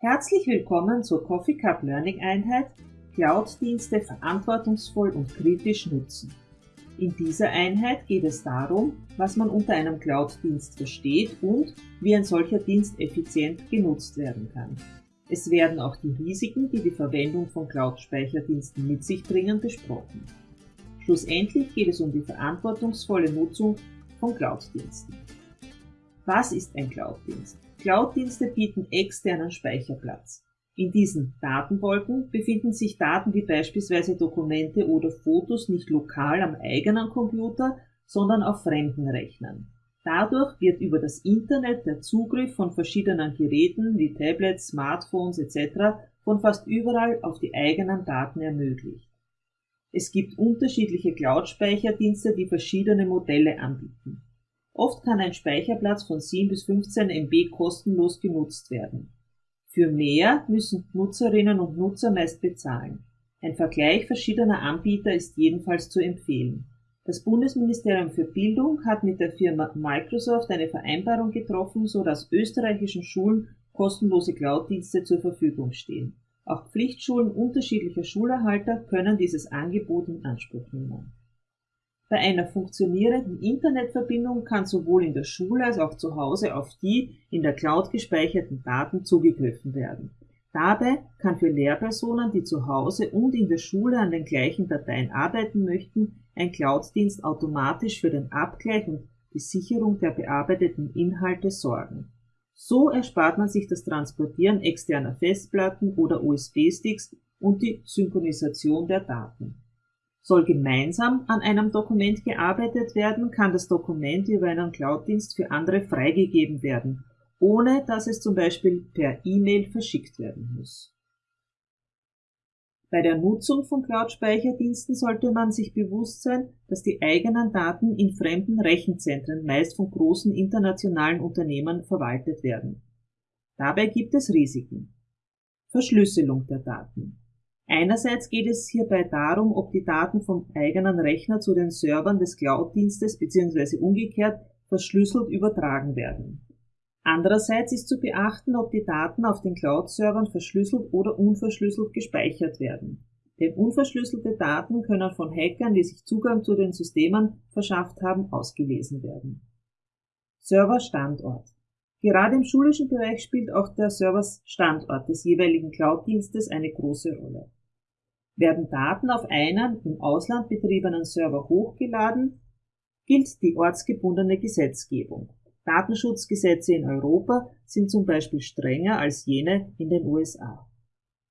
Herzlich willkommen zur Coffee Cup Learning Einheit Cloud-Dienste verantwortungsvoll und kritisch nutzen. In dieser Einheit geht es darum, was man unter einem Cloud-Dienst versteht und wie ein solcher Dienst effizient genutzt werden kann. Es werden auch die Risiken, die die Verwendung von Cloud-Speicherdiensten mit sich bringen, besprochen. Schlussendlich geht es um die verantwortungsvolle Nutzung von Cloud-Diensten. Was ist ein Cloud-Dienst? Cloud-Dienste bieten externen Speicherplatz. In diesen Datenwolken befinden sich Daten wie beispielsweise Dokumente oder Fotos nicht lokal am eigenen Computer, sondern auf fremden Rechnern. Dadurch wird über das Internet der Zugriff von verschiedenen Geräten wie Tablets, Smartphones etc. von fast überall auf die eigenen Daten ermöglicht. Es gibt unterschiedliche Cloud-Speicherdienste, die verschiedene Modelle anbieten. Oft kann ein Speicherplatz von 7 bis 15 MB kostenlos genutzt werden. Für mehr müssen Nutzerinnen und Nutzer meist bezahlen. Ein Vergleich verschiedener Anbieter ist jedenfalls zu empfehlen. Das Bundesministerium für Bildung hat mit der Firma Microsoft eine Vereinbarung getroffen, so dass österreichischen Schulen kostenlose Cloud-Dienste zur Verfügung stehen. Auch Pflichtschulen unterschiedlicher Schulerhalter können dieses Angebot in Anspruch nehmen. Bei einer funktionierenden Internetverbindung kann sowohl in der Schule als auch zu Hause auf die in der Cloud gespeicherten Daten zugegriffen werden. Dabei kann für Lehrpersonen, die zu Hause und in der Schule an den gleichen Dateien arbeiten möchten, ein Cloud-Dienst automatisch für den Abgleich und die Sicherung der bearbeiteten Inhalte sorgen. So erspart man sich das Transportieren externer Festplatten oder USB-Sticks und die Synchronisation der Daten. Soll gemeinsam an einem Dokument gearbeitet werden, kann das Dokument über einen Cloud-Dienst für andere freigegeben werden, ohne dass es zum Beispiel per E-Mail verschickt werden muss. Bei der Nutzung von Cloud-Speicherdiensten sollte man sich bewusst sein, dass die eigenen Daten in fremden Rechenzentren meist von großen internationalen Unternehmen verwaltet werden. Dabei gibt es Risiken. Verschlüsselung der Daten. Einerseits geht es hierbei darum, ob die Daten vom eigenen Rechner zu den Servern des Cloud-Dienstes bzw. umgekehrt verschlüsselt übertragen werden. Andererseits ist zu beachten, ob die Daten auf den Cloud-Servern verschlüsselt oder unverschlüsselt gespeichert werden. Denn unverschlüsselte Daten können von Hackern, die sich Zugang zu den Systemen verschafft haben, ausgelesen werden. Serverstandort. Gerade im schulischen Bereich spielt auch der Serverstandort des jeweiligen Cloud-Dienstes eine große Rolle. Werden Daten auf einen im Ausland betriebenen Server hochgeladen, gilt die ortsgebundene Gesetzgebung. Datenschutzgesetze in Europa sind zum Beispiel strenger als jene in den USA.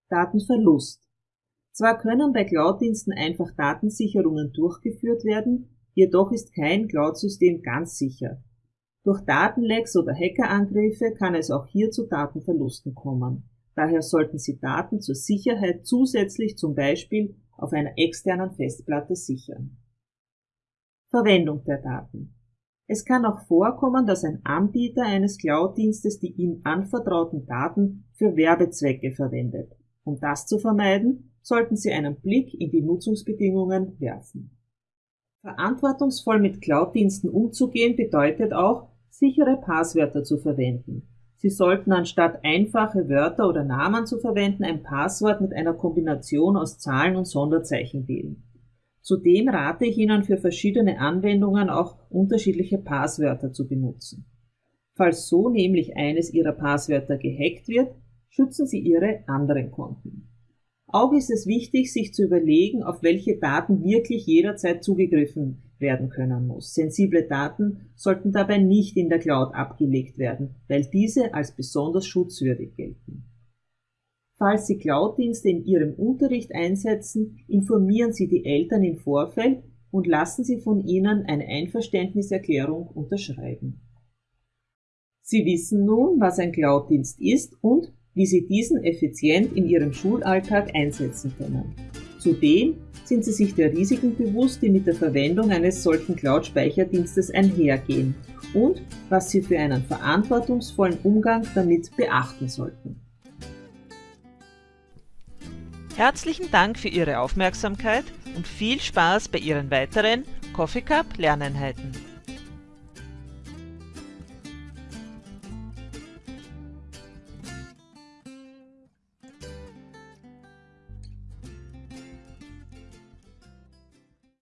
Datenverlust. Zwar können bei Cloud-Diensten einfach Datensicherungen durchgeführt werden, jedoch ist kein Cloud-System ganz sicher. Durch Datenlecks oder Hackerangriffe kann es auch hier zu Datenverlusten kommen. Daher sollten Sie Daten zur Sicherheit zusätzlich zum Beispiel auf einer externen Festplatte sichern. Verwendung der Daten. Es kann auch vorkommen, dass ein Anbieter eines Cloud-Dienstes die ihm anvertrauten Daten für Werbezwecke verwendet. Um das zu vermeiden, sollten Sie einen Blick in die Nutzungsbedingungen werfen. Verantwortungsvoll mit Cloud-Diensten umzugehen bedeutet auch, sichere Passwörter zu verwenden. Sie sollten anstatt einfache Wörter oder Namen zu verwenden ein Passwort mit einer Kombination aus Zahlen und Sonderzeichen wählen. Zudem rate ich Ihnen für verschiedene Anwendungen auch unterschiedliche Passwörter zu benutzen. Falls so nämlich eines Ihrer Passwörter gehackt wird, schützen Sie Ihre anderen Konten. Auch ist es wichtig, sich zu überlegen, auf welche Daten wirklich jederzeit zugegriffen werden können muss. Sensible Daten sollten dabei nicht in der Cloud abgelegt werden, weil diese als besonders schutzwürdig gelten. Falls Sie Cloud-Dienste in Ihrem Unterricht einsetzen, informieren Sie die Eltern im Vorfeld und lassen Sie von ihnen eine Einverständniserklärung unterschreiben. Sie wissen nun, was ein Cloud-Dienst ist und wie Sie diesen effizient in Ihrem Schulalltag einsetzen können. Zudem sind Sie sich der Risiken bewusst, die mit der Verwendung eines solchen Cloud-Speicherdienstes einhergehen und was Sie für einen verantwortungsvollen Umgang damit beachten sollten. Herzlichen Dank für Ihre Aufmerksamkeit und viel Spaß bei Ihren weiteren Coffee Cup Lerneinheiten.